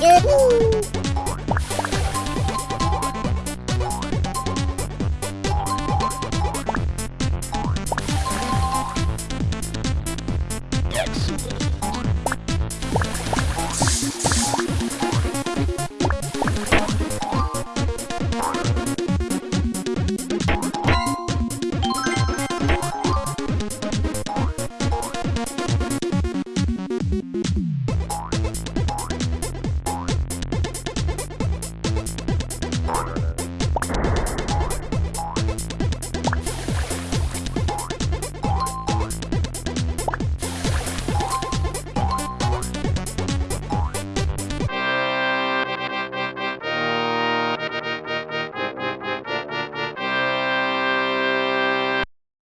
good. Excellent.